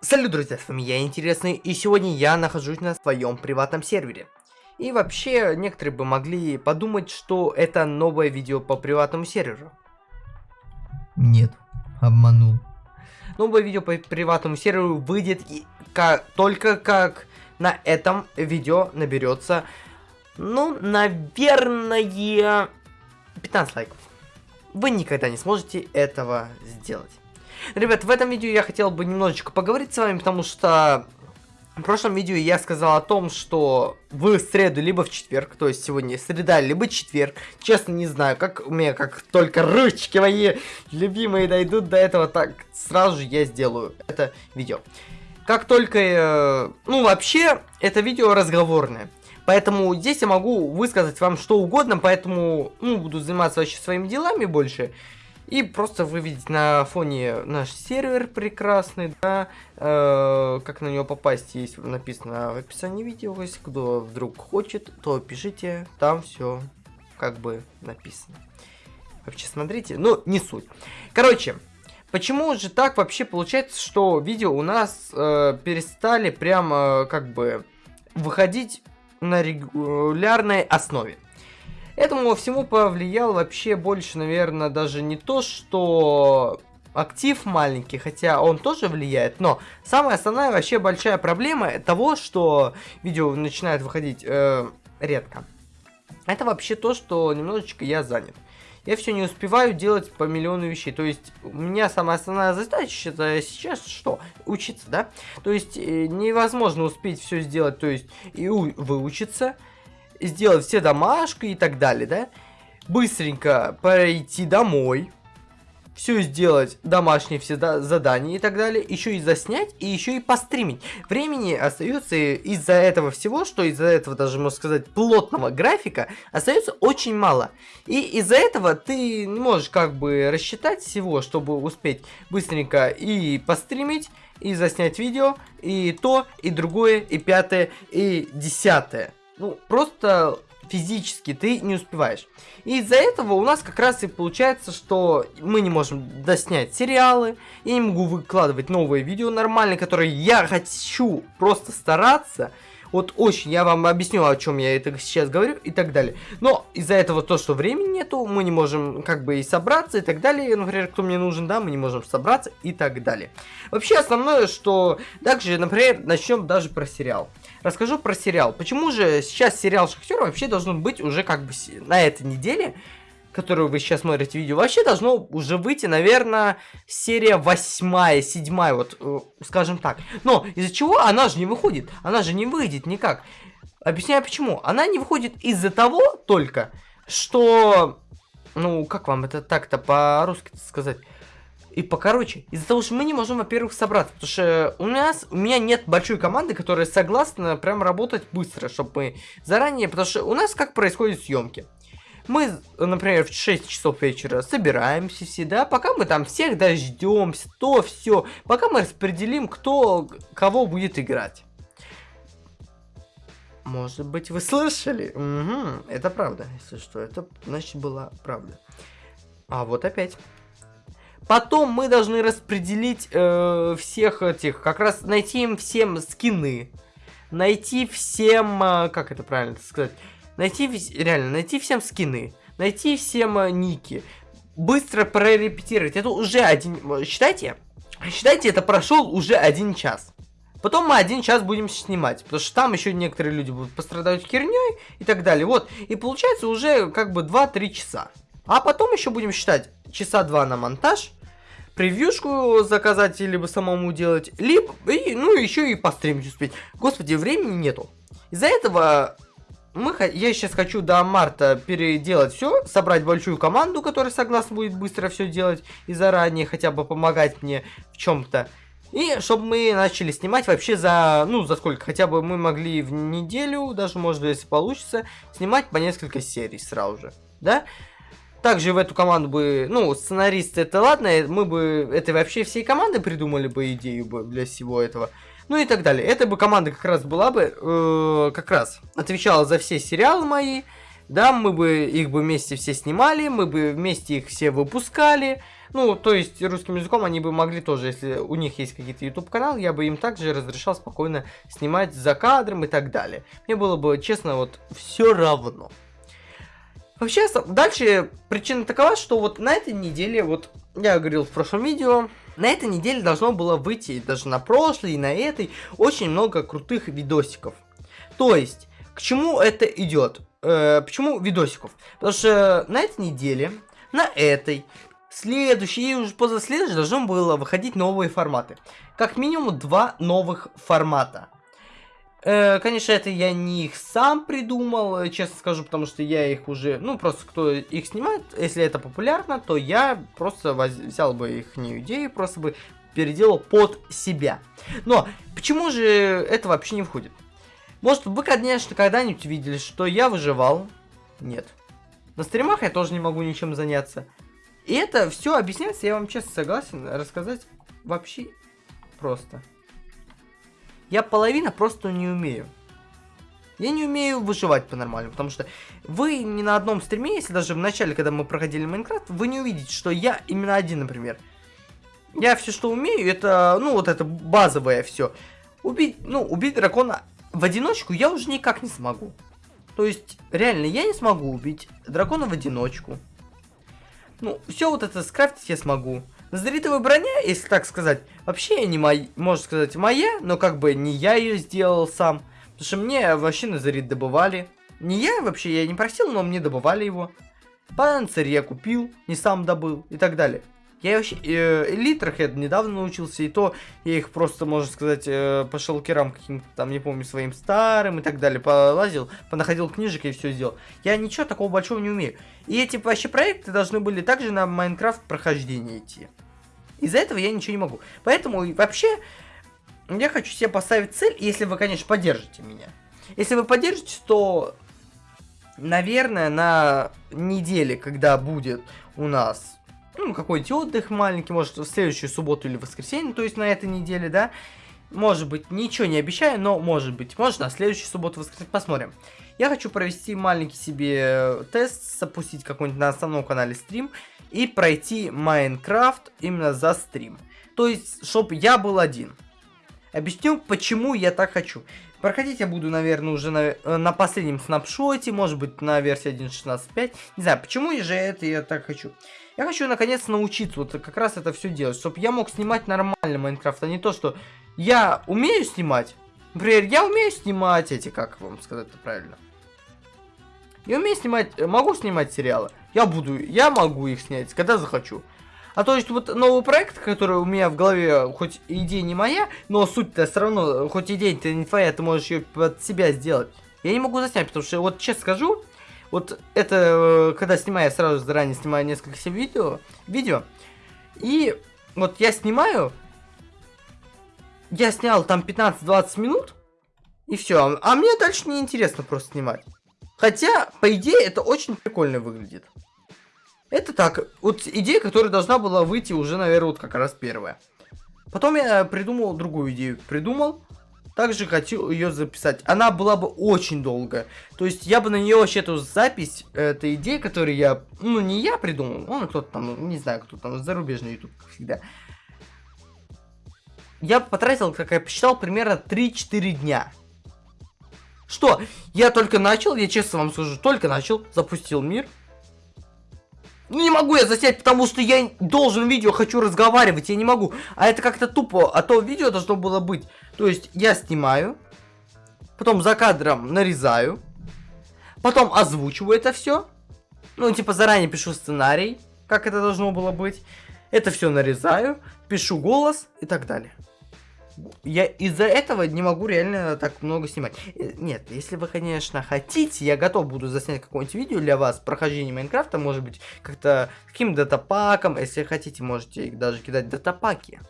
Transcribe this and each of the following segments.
Салют, друзья, с вами я Интересный, и сегодня я нахожусь на своем приватном сервере. И вообще, некоторые бы могли подумать, что это новое видео по приватному серверу. Нет, обманул. Новое видео по приватному серверу выйдет и как, только как на этом видео наберется, ну, наверное, 15 лайков. Вы никогда не сможете этого сделать. Ребят, в этом видео я хотел бы немножечко поговорить с вами, потому что в прошлом видео я сказал о том, что в среду, либо в четверг, то есть сегодня среда, либо четверг, честно не знаю, как у меня, как только ручки мои любимые дойдут до этого, так сразу же я сделаю это видео. Как только, э, ну вообще, это видео разговорное. Поэтому здесь я могу высказать вам что угодно, поэтому, ну, буду заниматься вообще своими делами больше. И просто вы на фоне наш сервер прекрасный, да, э, как на него попасть, есть написано в описании видео, если кто вдруг хочет, то пишите, там все как бы написано. Вообще смотрите, ну не суть. Короче, почему же так вообще получается, что видео у нас э, перестали прямо как бы выходить на регулярной основе? Этому всему повлиял вообще больше, наверное, даже не то, что актив маленький, хотя он тоже влияет, но самая основная вообще большая проблема того, что видео начинает выходить э, редко. Это вообще то, что немножечко я занят. Я все не успеваю делать по миллиону вещей. То есть, у меня самая основная задача это сейчас что? Учиться, да? То есть, э, невозможно успеть все сделать, то есть, и выучиться, сделать все домашки и так далее, да? Быстренько пройти домой, все сделать, домашние все задания и так далее, еще и заснять, и еще и постримить. Времени остается из-за этого всего, что из-за этого даже, можно сказать, плотного графика, остается очень мало. И из-за этого ты не можешь как бы рассчитать всего, чтобы успеть быстренько и постримить, и заснять видео, и то, и другое, и пятое, и десятое ну, просто физически ты не успеваешь. И из-за этого у нас как раз и получается, что мы не можем доснять сериалы, я не могу выкладывать новые видео нормальные, которые я хочу просто стараться, вот очень, я вам объясню, о чем я это сейчас говорю и так далее. Но из-за этого то, что времени нету, мы не можем как бы и собраться и так далее. Например, кто мне нужен, да, мы не можем собраться и так далее. Вообще основное, что также, например, начнем даже про сериал. Расскажу про сериал. Почему же сейчас сериал Шахтер вообще должен быть уже как бы на этой неделе которую вы сейчас смотрите видео, вообще должно уже выйти, наверное, серия восьмая, седьмая, вот, э, скажем так. Но из-за чего она же не выходит? Она же не выйдет никак. Объясняю почему. Она не выходит из-за того только, что... Ну, как вам это так-то по-русски сказать? И покороче. Из-за того, что мы не можем, во-первых, собраться. Потому что у нас, у меня нет большой команды, которая согласна прям работать быстро, чтобы мы заранее... Потому что у нас как происходят съемки. Мы, например, в 6 часов вечера собираемся все, да, пока мы там всех дождемся, то все, пока мы распределим, кто кого будет играть. Может быть, вы слышали? Угу, это правда, если что, это значит была правда. А вот опять. Потом мы должны распределить э, всех этих, как раз найти им всем скины. Найти всем, э, как это правильно сказать, найти, реально, найти всем скины, найти всем э, ники, быстро прорепетировать. Это уже один, считайте, считайте, это прошел уже один час. Потом мы один час будем снимать, потому что там еще некоторые люди будут пострадать херней и так далее. Вот, и получается уже как бы 2-3 часа. А потом еще будем считать часа 2 на монтаж, превьюшку заказать, либо самому делать, либо, и, ну, еще и постримить успеть. Господи, времени нету. Из-за этого мы, я сейчас хочу до марта переделать все, собрать большую команду, которая согласна будет быстро все делать и заранее хотя бы помогать мне в чем-то. И чтобы мы начали снимать вообще за, ну, за сколько, хотя бы мы могли в неделю, даже может если получится, снимать по несколько серий сразу же, да? Также в эту команду бы, ну, сценаристы это ладно, мы бы, это вообще всей команды придумали бы идею бы для всего этого ну и так далее. Эта бы команда как раз была бы, э, как раз отвечала за все сериалы мои, Да, мы бы их бы вместе все снимали, мы бы вместе их все выпускали. Ну, то есть русским языком они бы могли тоже, если у них есть какие-то YouTube каналы, я бы им также разрешал спокойно снимать за кадром и так далее. Мне было бы, честно, вот все равно. Вообще, дальше причина такова, что вот на этой неделе, вот я говорил в прошлом видео, на этой неделе должно было выйти, даже на прошлой и на этой, очень много крутых видосиков. То есть, к чему это идет? Э, почему видосиков? Потому что на этой неделе, на этой, следующей и уже после следующей должно было выходить новые форматы. Как минимум два новых формата. Э, конечно, это я не их сам придумал, э, честно скажу, потому что я их уже, ну, просто кто их снимает, если это популярно, то я просто взял бы их не идею, просто бы переделал под себя. Но почему же это вообще не входит? Может, вы, конечно, когда-нибудь видели, что я выживал? Нет. На стримах я тоже не могу ничем заняться. И это все объясняется, я вам честно согласен, рассказать вообще просто. Я половина просто не умею. Я не умею выживать по-нормальному, потому что вы ни на одном стриме, если даже в начале, когда мы проходили Майнкрафт, вы не увидите, что я именно один, например. Я все, что умею, это, ну, вот это базовое все. Убить, ну, убить дракона в одиночку я уже никак не смогу. То есть, реально, я не смогу убить дракона в одиночку. Ну, все вот это скрафтить я смогу. Назаритовая броня, если так сказать, вообще не моя, можно сказать, моя, но как бы не я ее сделал сам. Потому что мне вообще Назарит добывали. Не я вообще, я не просил, но мне добывали его. Панцирь я купил, не сам добыл и так далее. Я вообще э, я недавно научился, и то я их просто, можно сказать, э, по шелкерам каким-то там, не помню, своим старым и так далее, полазил, понаходил книжек и все сделал. Я ничего такого большого не умею. И эти вообще проекты должны были также на Майнкрафт прохождение идти. Из-за этого я ничего не могу. Поэтому вообще я хочу себе поставить цель, если вы, конечно, поддержите меня. Если вы поддержите, то, наверное, на неделе, когда будет у нас ну, какой-нибудь отдых маленький, может, в следующую субботу или воскресенье, то есть на этой неделе, да. Может быть, ничего не обещаю, но может быть. Может, на следующую субботу, воскресенье, посмотрим. Я хочу провести маленький себе тест, запустить какой-нибудь на основном канале стрим и пройти Майнкрафт именно за стрим. То есть, чтобы я был один. Объясню, почему я так хочу. Проходить я буду, наверное, уже на, э, на последнем снапшоте, может быть, на версии 1.16.5. Не знаю, почему же это я так хочу. Я хочу наконец научиться вот как раз это все делать, чтобы я мог снимать нормально Майнкрафт, а не то, что я умею снимать. Например, я умею снимать эти, как вам сказать это правильно. Я умею снимать, э, могу снимать сериалы. Я буду, я могу их снять, когда захочу. А то есть вот новый проект, который у меня в голове, хоть идея не моя, но суть-то все равно, хоть идея-то не твоя, ты можешь ее под себя сделать. Я не могу заснять, потому что вот честно скажу, вот это, э, когда снимаю, я сразу заранее снимаю несколько себе видео, видео. И вот я снимаю, я снял там 15-20 минут, и все. А мне дальше не интересно просто снимать. Хотя, по идее, это очень прикольно выглядит. Это так, вот идея, которая должна была выйти уже, наверное, вот как раз первая. Потом я придумал другую идею. Придумал, также хотел ее записать. Она была бы очень долгая. То есть я бы на нее вообще эту запись, этой идеи, которую я, ну не я придумал, он кто-то там, не знаю, кто там, зарубежный YouTube, как всегда. Я потратил, как я посчитал, примерно 3-4 дня. Что? Я только начал, я честно вам скажу, только начал, запустил мир. Ну не могу я заснять, потому что я должен видео, хочу разговаривать, я не могу. А это как-то тупо, а то видео должно было быть. То есть я снимаю, потом за кадром нарезаю, потом озвучиваю это все. Ну, типа заранее пишу сценарий, как это должно было быть. Это все нарезаю, пишу голос и так далее я из-за этого не могу реально так много снимать. Э, нет, если вы, конечно, хотите, я готов буду заснять какое-нибудь видео для вас, прохождение Майнкрафта, может быть, как-то каким датапаком, если хотите, можете даже кидать датапаки.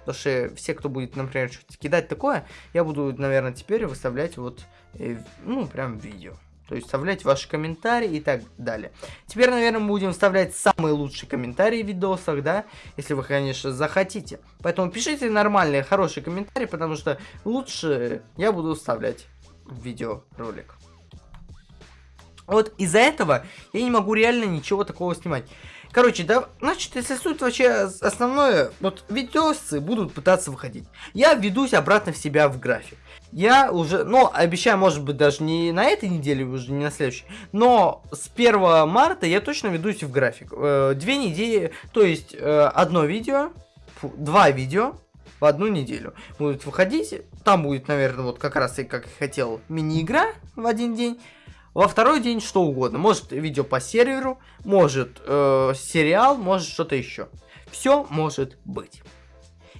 Потому что все, кто будет, например, что-то кидать такое, я буду, наверное, теперь выставлять вот, э, ну, прям видео. То есть вставлять ваши комментарии и так далее. Теперь, наверное, мы будем вставлять самые лучшие комментарии в видосах, да? Если вы, конечно, захотите. Поэтому пишите нормальные, хорошие комментарии, потому что лучше я буду вставлять в видеоролик. Вот из-за этого я не могу реально ничего такого снимать. Короче, да, значит, если суть вообще основное, вот видосы будут пытаться выходить. Я ведусь обратно в себя в график. Я уже, ну, обещаю, может быть, даже не на этой неделе, уже не на следующей, но с 1 марта я точно ведусь в график. Э, две недели, то есть э, одно видео, фу, два видео в одну неделю будут выходить. Там будет, наверное, вот как раз и как хотел мини-игра в один день. Во второй день что угодно. Может видео по серверу, может э, сериал, может что-то еще. Все может быть.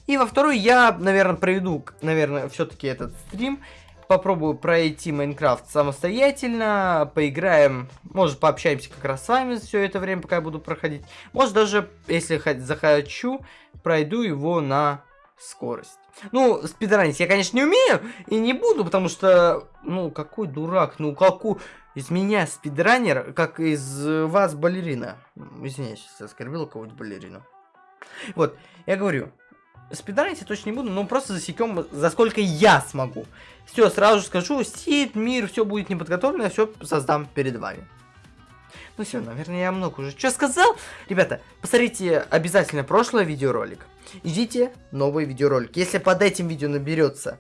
И во второй я, наверное, проведу, наверное, все-таки этот стрим. Попробую пройти Майнкрафт самостоятельно, поиграем, может пообщаемся как раз с вами все это время, пока я буду проходить. Может даже, если захочу, пройду его на скорость. Ну, спидранить я, конечно, не умею и не буду, потому что, ну, какой дурак, ну, какой... Из меня спидранер, как из вас балерина. Извиняюсь, если оскорбил кого-нибудь балерину. Вот, я говорю, спидранить я точно не буду, но просто засекем, за сколько я смогу. Все, сразу же скажу, сид, мир, все будет неподготовлено, все создам перед вами. Ну все, наверное, я много уже что сказал. Ребята, посмотрите обязательно прошлый видеоролик. Ждите новый видеоролик. Если под этим видео наберется...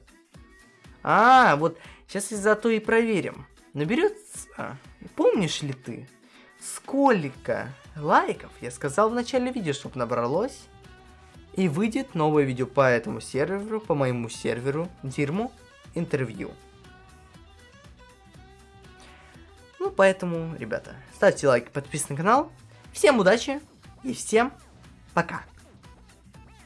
А, вот сейчас и зато и проверим. Наберется... Помнишь ли ты, сколько лайков я сказал в начале видео, чтобы набралось? И выйдет новое видео по этому серверу, по моему серверу, Дирму, интервью. Ну, поэтому, ребята, ставьте лайк, подписывайтесь на канал. Всем удачи и всем пока.